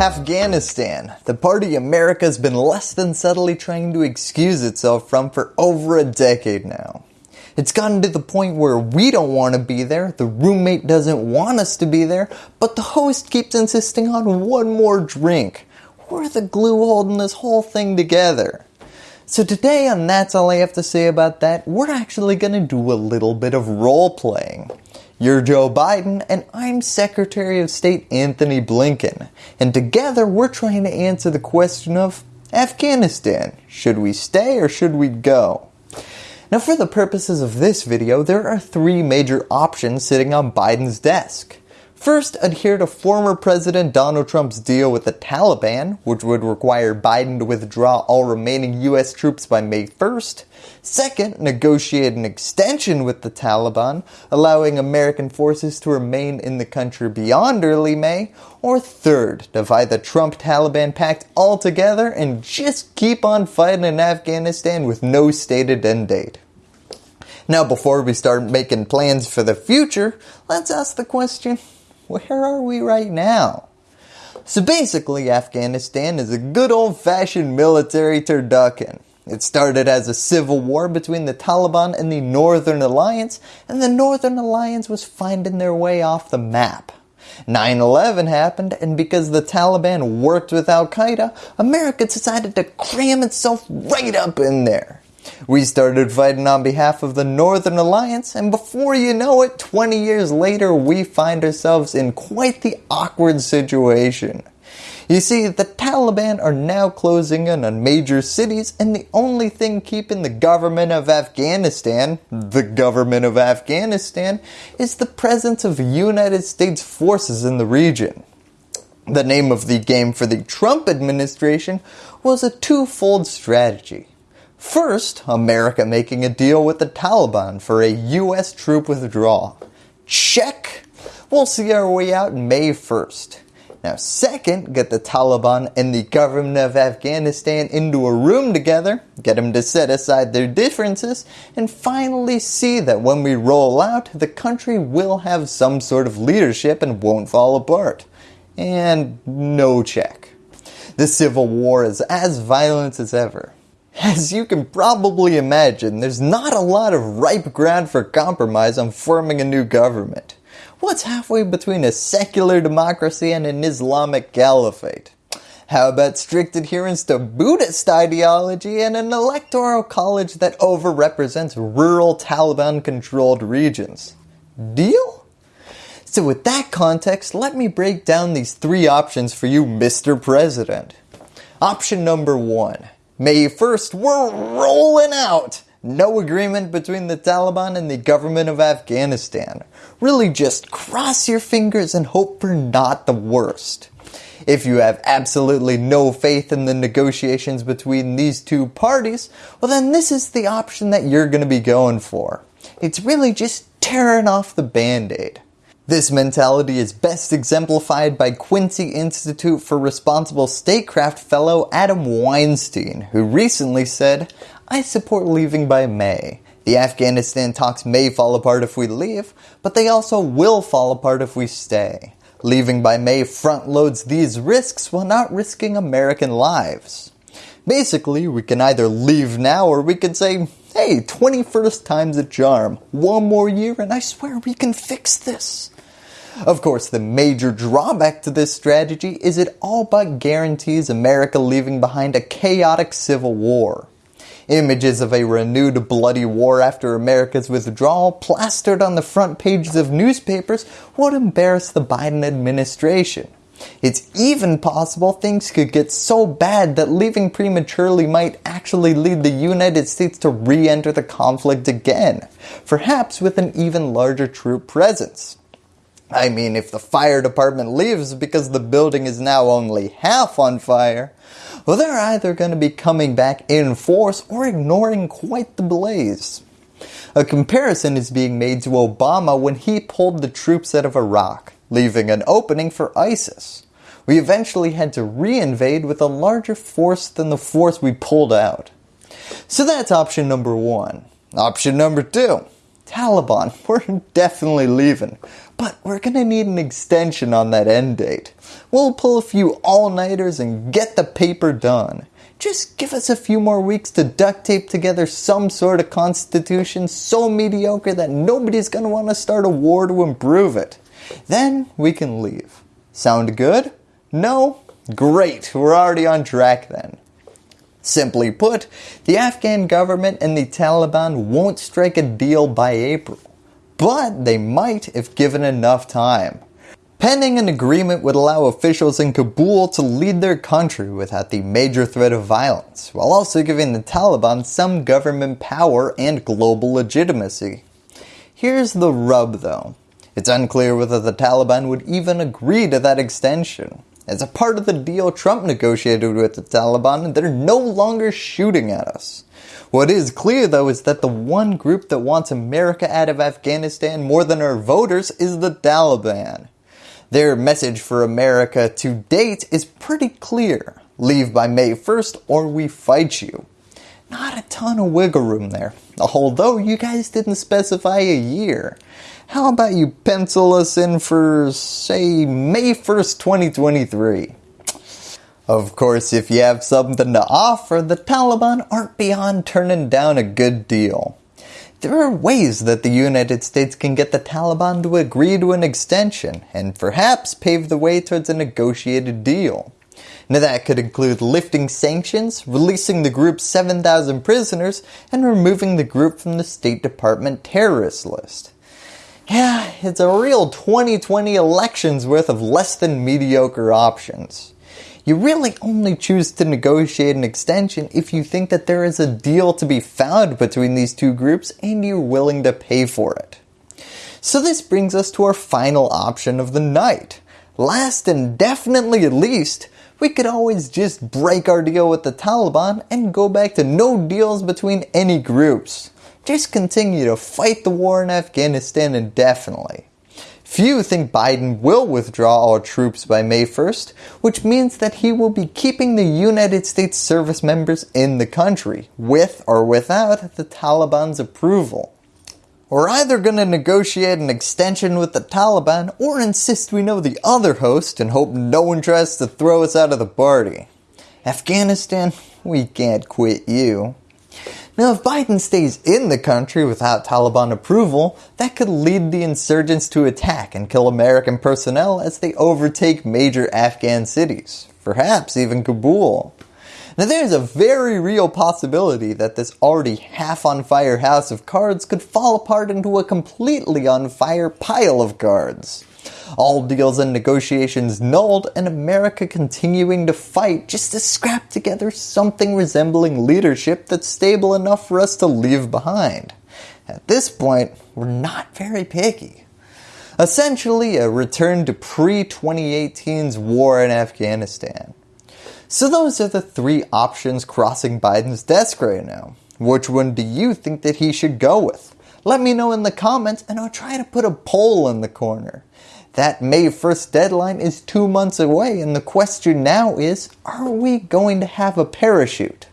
Afghanistan, the party America's been less than subtly trying to excuse itself from for over a decade now. It's gotten to the point where we don't want to be there, the roommate doesn't want us to be there, but the host keeps insisting on one more drink. We're the glue holding this whole thing together. So today on That's All I Have to Say About That, we're actually going to do a little bit of role playing. You're Joe Biden and I'm Secretary of State Antony Blinken. And together we're trying to answer the question of Afghanistan. Should we stay or should we go? Now for the purposes of this video, there are three major options sitting on Biden's desk. First, adhere to former President Donald Trump's deal with the Taliban, which would require Biden to withdraw all remaining US troops by May 1st. Second, negotiate an extension with the Taliban, allowing American forces to remain in the country beyond early May. Or third, divide the Trump-Taliban pact altogether and just keep on fighting in Afghanistan with no stated end date. Now before we start making plans for the future, let's ask the question, where are we right now? So basically Afghanistan is a good old fashioned military turducken. It started as a civil war between the Taliban and the Northern Alliance and the Northern Alliance was finding their way off the map. 9-11 happened and because the Taliban worked with Al-Qaeda, America decided to cram itself right up in there. We started fighting on behalf of the Northern Alliance and before you know it, 20 years later we find ourselves in quite the awkward situation. You see, the Taliban are now closing in on major cities and the only thing keeping the government of Afghanistan, the government of Afghanistan, is the presence of United States forces in the region. The name of the game for the Trump administration was a twofold strategy. First, America making a deal with the Taliban for a US troop withdrawal. Check! We'll see our way out May 1st. Now second, get the Taliban and the government of Afghanistan into a room together, get them to set aside their differences, and finally see that when we roll out, the country will have some sort of leadership and won't fall apart. And no check. The civil war is as violent as ever. As you can probably imagine, there's not a lot of ripe ground for compromise on forming a new government. What's halfway between a secular democracy and an Islamic caliphate? How about strict adherence to Buddhist ideology and an electoral college that overrepresents rural Taliban controlled regions? Deal? So with that context, let me break down these three options for you Mr. President. Option number one, May 1st, we're rolling out. No agreement between the Taliban and the government of Afghanistan. Really just cross your fingers and hope for not the worst. If you have absolutely no faith in the negotiations between these two parties, well then this is the option that you're going to be going for. It's really just tearing off the band-aid. This mentality is best exemplified by Quincy Institute for Responsible Statecraft fellow Adam Weinstein, who recently said, I support leaving by May. The Afghanistan talks may fall apart if we leave, but they also will fall apart if we stay. Leaving by May front loads these risks while not risking American lives. Basically, we can either leave now or we can say, hey, 21st time's a charm. One more year and I swear we can fix this. Of course, the major drawback to this strategy is it all but guarantees America leaving behind a chaotic civil war. Images of a renewed bloody war after America's withdrawal plastered on the front pages of newspapers would embarrass the Biden administration. It's even possible things could get so bad that leaving prematurely might actually lead the United States to re-enter the conflict again, perhaps with an even larger troop presence. I mean, if the fire department leaves because the building is now only half on fire, well, they're either going to be coming back in force or ignoring quite the blaze. A comparison is being made to Obama when he pulled the troops out of Iraq, leaving an opening for ISIS. We eventually had to reinvade with a larger force than the force we pulled out. So that's option number one. Option number two, Taliban, we're definitely leaving. But we're gonna need an extension on that end date. We'll pull a few all-nighters and get the paper done. Just give us a few more weeks to duct tape together some sort of constitution so mediocre that nobody's gonna want to start a war to improve it. Then we can leave. Sound good? No? Great, we're already on track then. Simply put, the Afghan government and the Taliban won't strike a deal by April, but they might if given enough time. Pending an agreement would allow officials in Kabul to lead their country without the major threat of violence, while also giving the Taliban some government power and global legitimacy. Here's the rub though. It's unclear whether the Taliban would even agree to that extension. As a part of the deal Trump negotiated with the Taliban, they're no longer shooting at us. What is clear though is that the one group that wants America out of Afghanistan more than our voters is the Taliban. Their message for America to date is pretty clear. Leave by May 1st or we fight you. Not a ton of wiggle room there, although you guys didn't specify a year. How about you pencil us in for, say, May 1st, 2023? Of course, if you have something to offer, the Taliban aren't beyond turning down a good deal. There are ways that the United States can get the Taliban to agree to an extension and perhaps pave the way towards a negotiated deal. Now that could include lifting sanctions, releasing the group's 7,000 prisoners, and removing the group from the State Department terrorist list. Yeah, it's a real 2020 elections worth of less than mediocre options. You really only choose to negotiate an extension if you think that there is a deal to be found between these two groups and you're willing to pay for it. So this brings us to our final option of the night. Last and definitely at least, we could always just break our deal with the Taliban and go back to no deals between any groups just continue to fight the war in Afghanistan indefinitely. Few think Biden will withdraw all troops by May 1st, which means that he will be keeping the United States service members in the country, with or without the Taliban's approval. We're either going to negotiate an extension with the Taliban or insist we know the other host and hope no one tries to throw us out of the party. Afghanistan, we can't quit you. Now if Biden stays in the country without Taliban approval, that could lead the insurgents to attack and kill American personnel as they overtake major Afghan cities, perhaps even Kabul. Now there is a very real possibility that this already half on fire house of cards could fall apart into a completely on fire pile of cards all deals and negotiations nulled and America continuing to fight just to scrap together something resembling leadership that's stable enough for us to leave behind. At this point, we're not very picky. Essentially a return to pre-2018's war in Afghanistan. So those are the three options crossing Biden's desk right now. Which one do you think that he should go with? Let me know in the comments and I'll try to put a poll in the corner. That May 1st deadline is two months away and the question now is, are we going to have a parachute?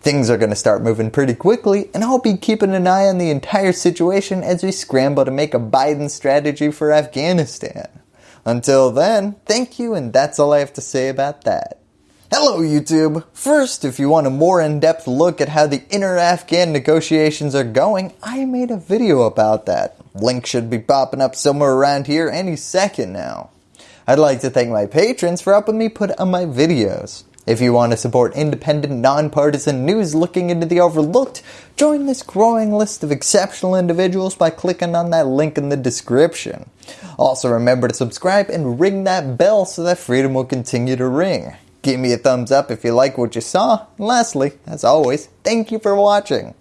Things are going to start moving pretty quickly and I'll be keeping an eye on the entire situation as we scramble to make a Biden strategy for Afghanistan. Until then, thank you and that's all I have to say about that. Hello YouTube! First, if you want a more in-depth look at how the inner Afghan negotiations are going, I made a video about that. Link should be popping up somewhere around here any second now. I'd like to thank my patrons for helping me put on my videos. If you want to support independent, nonpartisan news looking into the overlooked, join this growing list of exceptional individuals by clicking on that link in the description. Also remember to subscribe and ring that bell so that freedom will continue to ring. Give me a thumbs up if you like what you saw. And lastly, as always, thank you for watching.